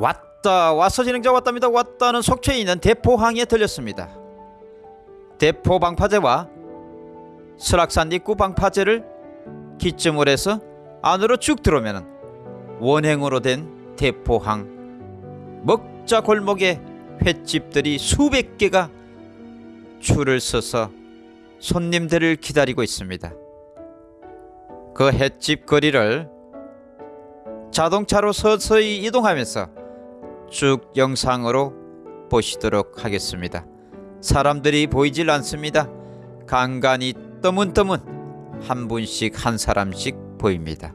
왔다 와서 진행자 왔답니다 왔다는 속초에 있는 대포항에 들렸습니다 대포 방파제와 설악산 입구 방파제를 기점으로 해서 안으로 쭉 들어오면 원행으로 된 대포항 먹자 골목에 횟집들이 수백 개가 줄을 서서 손님들을 기다리고 있습니다. 그 횟집 거리를 자동차로 서서히 이동하면서 쭉 영상으로 보시도록 하겠습니다. 사람들이 보이질 않습니다. 간간히 떠문떠문 한 분씩 한 사람씩 보입니다.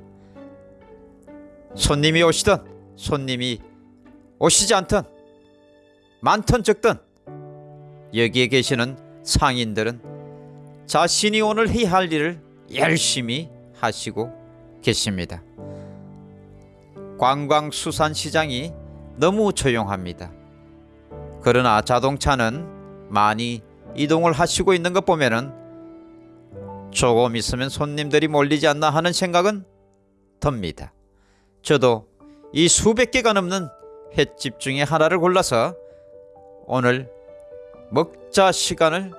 손님이 오시던 손님이 오시지 않던 많던 적던 여기에 계시는 상인들은 자신이 오늘 해야 할 일을 열심히 하시고 계십니다. 관광수산시장이 너무 조용합니다. 그러나 자동차는 많이 이동을 하시고 있는 것 보면은 조금 있으면 손님들이 몰리지 않나 하는 생각은 듭니다. 저도 이 수백 개가 넘는 횟집 중에 하나를 골라서 오늘 먹자 시간을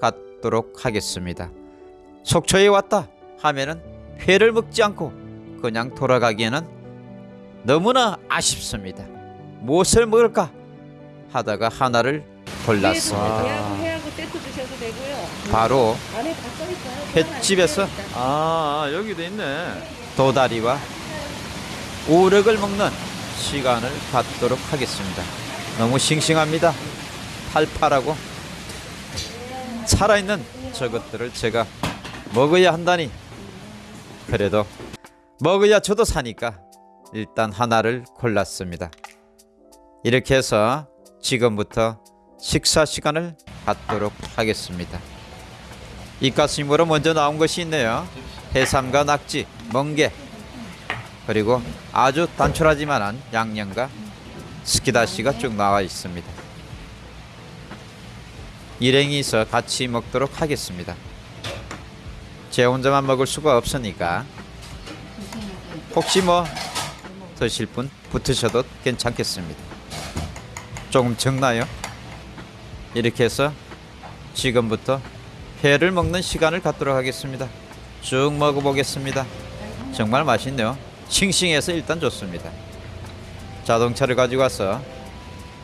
갖도록 하겠습니다. 속초에 왔다 하면은 회를 먹지 않고 그냥 돌아가기에는 너무나 아쉽습니다. 무엇을 먹을까 하다가 하나를 되고요. 바로. 횟집에서 아 여기도 있네. 도다리와 우럭을 먹는 시간을 갖도록 하겠습니다. 너무 싱싱합니다. 팔팔하고 살아있는 저것들을 제가 먹어야 한다니 그래도 먹어야 저도 사니까 일단 하나를 골랐습니다. 이렇게 해서 지금부터 식사 시간을 갖도록 하겠습니다. 이가스님으로 먼저 나온 것이 있네요. 해삼과 낙지, 멍게 그리고 아주 단촐하지만한 양념과 스키다시가 쭉 나와 있습니다. 일행이 있어 같이 먹도록 하겠습니다. 제 혼자만 먹을 수가 없으니까 혹시 뭐 드실 분 붙으셔도 괜찮겠습니다. 조금 적나요? 이렇게 해서 지금부터 회를 먹는 시간을 갖도록 하겠습니다. 쭉 먹어보겠습니다. 정말 맛있네요. 싱싱해서 일단 좋습니다. 자동차를 가지고 와서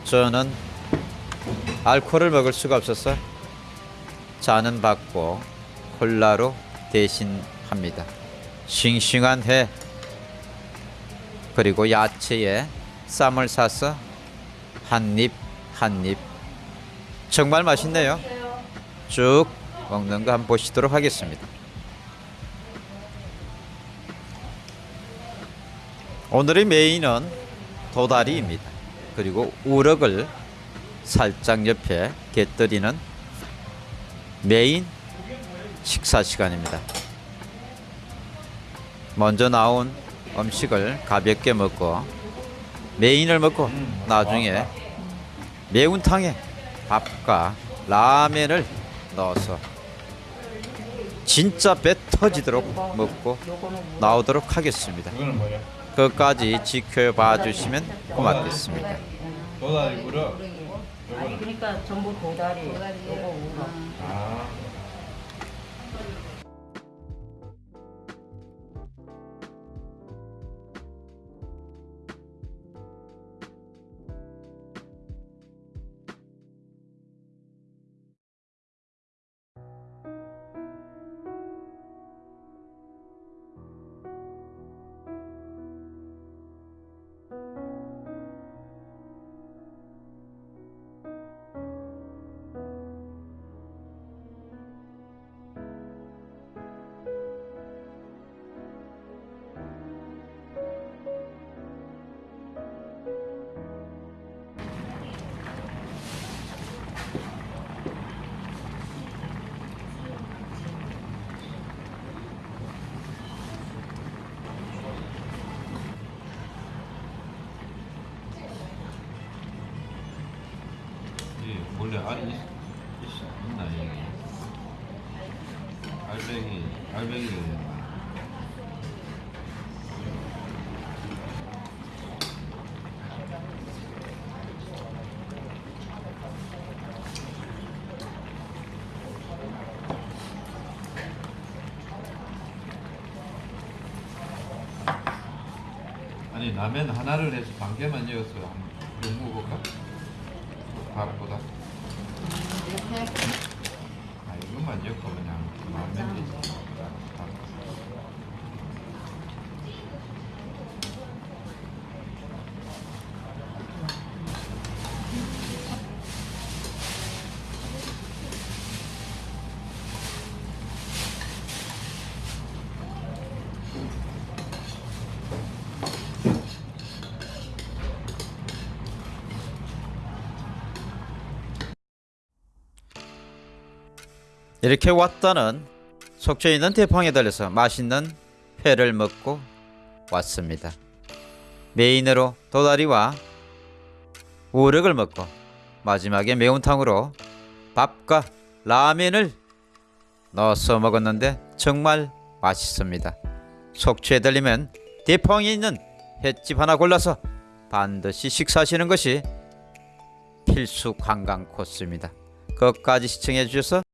저는 알코올을 먹을 수가 없어서 잔은 받고 콜라로 대신합니다. 싱싱한 회 그리고 야채에 쌈을 싸서 한입 한입 정말 맛있네요. 쭉 먹는 거 한번 보시도록 하겠습니다. 오늘의 메인은 도다리입니다. 그리고 우럭을 살짝 옆에 곁들이는 메인 식사 시간입니다. 먼저 나온 음식을 가볍게 먹고 메인을 먹고 나중에 매운탕에 밥과 라면을 넣어서 진짜 배 터지도록 먹고 나오도록 하겠습니다. 끝까지 지켜봐 주시면 고맙겠습니다. 도다리. 아니 그러니까 전부 도다리. 요거 우럭. 알뱅이, 알뱅이. 아니 라면 하나를 해서 반 개만 넣었어요. 한번 먹어볼까? 밥보다. 이렇게 아 이것만 넣 이렇게 왔다는 속초에 있는 대방에 들려서 맛있는 회를 먹고 왔습니다. 메인으로 도다리와 우럭을 먹고 마지막에 매운탕으로 밥과 라면을 넣어서 먹었는데 정말 맛있습니다. 속초에 들리면 대방에 있는 횟집 하나 골라서 반드시 식사하시는 것이 필수 관광 코스입니다. 끝까지 시청해 주셔서